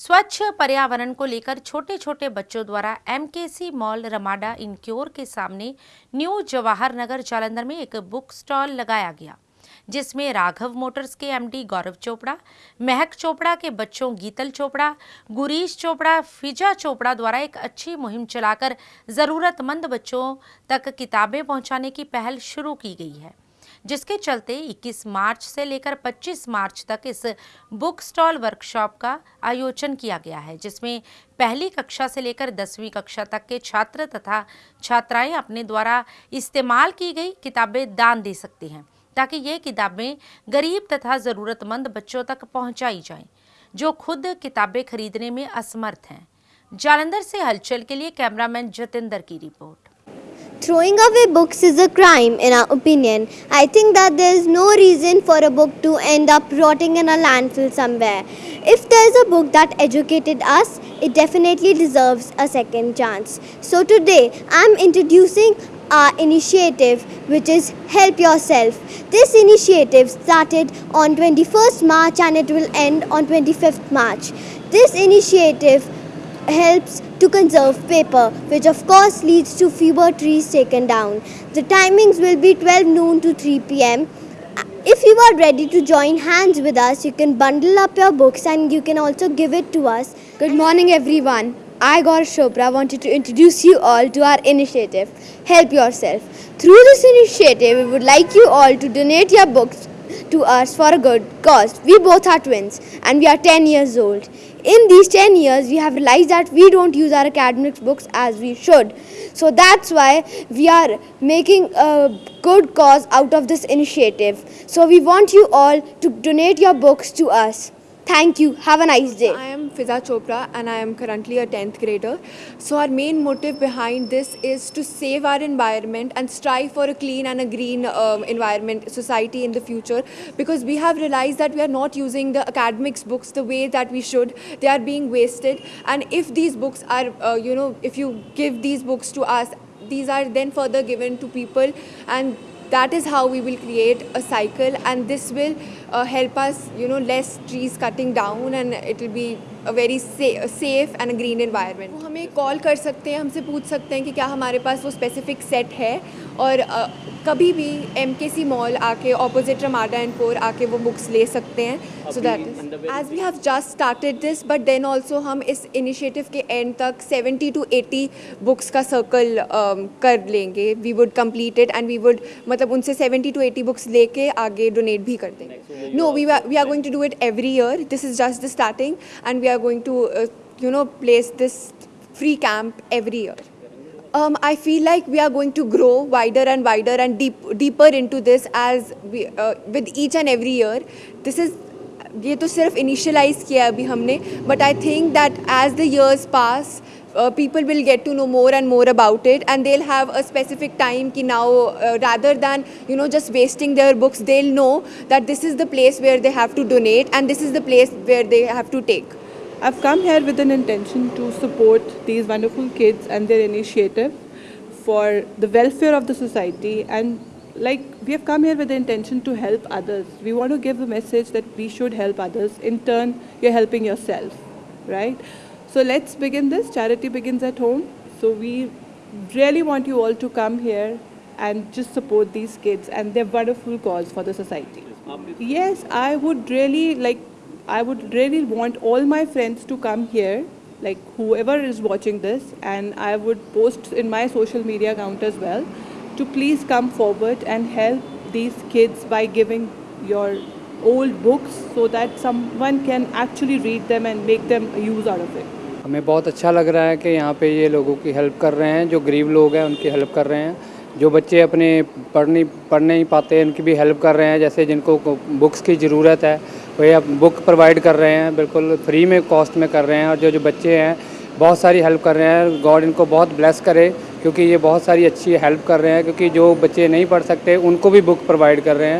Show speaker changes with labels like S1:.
S1: स्वच्छ पर्यावरण को लेकर छोटे छोटे बच्चों द्वारा एमकेसी मॉल रमाडा इनक्योर के सामने न्यू जवाहर नगर जालंधर में एक बुक स्टॉल लगाया गया, जिसमें राघव मोटर्स के एमडी गौरव चोपड़ा, महक चोपड़ा के बच्चों गीतल चोपड़ा, गुरीश चोपड़ा, फिजा चोपड़ा द्वारा एक अच्छी मुहिम चलाकर ज़रूरतमंद बच्चों तक किताबें पहुँचाने की पहल शुरू की गई है। जिसके चलते 21 मार्च से लेकर 25 मार्च तक इस बुक स्टॉल वर्कशॉप का आयोजन किया गया है, जिसमें पहली कक्षा से लेकर दसवीं कक्षा तक के छात्र तथा छात्राएँ अपने द्वारा इस्तेमाल की गई किताबें दान दे सकती हैं, ताकि ये किताबें गरीब तथा ज़रूरतमंद बच्चों तक पहुँचाई जाएँ, जो खुद किताबें खरीदने में असमर्थ हैं। जालंधर से हलचल के लिए कैमरामैन जतिंदर की report.
S2: Throwing away books is a crime, in our opinion. I think that there is no reason for a book to end up rotting in a landfill somewhere. If there is a book that educated us, it definitely deserves a second chance. So today, I am introducing our initiative which is Help Yourself. This initiative started on 21st March and it will end on 25th March. This initiative helps to conserve paper, which of course leads to fewer trees taken down. The timings will be 12 noon to 3 pm. If you are ready to join hands with us, you can bundle up your books and you can also give it to us.
S3: Good morning, everyone. I, Gaur Chopra, wanted to introduce you all to our initiative, Help Yourself. Through this initiative, we would like you all to donate your books to us for a good cause. We both are twins and we are 10 years old. In these 10 years, we have realized that we don't use our academic books as we should. So that's why we are making a good cause out of this initiative. So we want you all to donate your books to us. Thank you. Have a nice day.
S4: I am Fiza Chopra and I am currently a 10th grader. So our main motive behind this is to save our environment and strive for a clean and a green um, environment society in the future because we have realized that we are not using the academics books the way that we should. They are being wasted and if these books are, uh, you know, if you give these books to us, these are then further given to people and that is how we will create a cycle and this will uh, help us you know less trees cutting down and it will be a very sa safe and a green environment वो हमें call कर सकते हैं हमसे पूछ सकते हैं कि क्या हमारे पास वो स्पेसिफिक सेट है और uh, कभी भी एम के सी मॉल आके ऑपोजिट रमाडा एंड कोर आके वो बुक्स ले सकते हैं। So that is as we have just started this but then also हम इस इनिशिएटिव के एंड तक 70 टू 80 बुक्स का सर्कल um, कर लेंगे। We would complete it and we would मतलब उनसे 70 टू 80 बुक्स लेके आगे डोनेट भी कर देंगे। No we we are going to do it every year this is just the starting and we are going to you know place this free camp every year. Um, I feel like we are going to grow wider and wider and deep, deeper into this as we, uh, with each and every year. This is ये तो सिर्फ initialise किया अभी हमने but I think that as the years pass uh, people will get to know more and more about it and they'll have a specific time ki now uh, rather than you know just wasting their books they'll know that this is the place where they have to donate and this is the place where they have to take
S5: I've come here with an intention to support these wonderful kids and their initiative for the welfare of the society and like we have come here with the intention to help others. We want to give a message that we should help others. In turn, you're helping yourself, right? So let's begin this. Charity begins at home. So we really want you all to come here and just support these kids and their wonderful cause for the society. Yes, I would really like, I would really want all my friends to come here, like whoever is watching this, and I would post in my social media account as well, to please come forward and help these kids by giving your old books so that someone can actually read them and make them use out of it.
S6: हमें बहुत अच्छा लग रहा है कि यहाँ पे ये लोगों की हेल्प कर रहे हैं जो गरीब लोग हैं उनकी हेल्प कर रहे हैं जो बच्चे अपने पढ़ नहीं पढ़ नहीं पाते उनकी भी हेल्प कर रहे हैं जैसे जिनको बुक्स की ज़रूरत है वो आप बुक प्रोवाइड कर रहे हैं, बिल्कुल फ्री में कॉस्ट में कर रहे हैं और जो जो बच्चे हैं, बहुत सारी हेल्प कर रहे हैं। गॉड इनको बहुत ब्लेस करे, क्योंकि ये बहुत सारी अच्छी हेल्प कर रहे हैं, क्योंकि जो बच्चे नहीं पढ़ सकते, उनको भी बुक प्रोवाइड कर रहे हैं।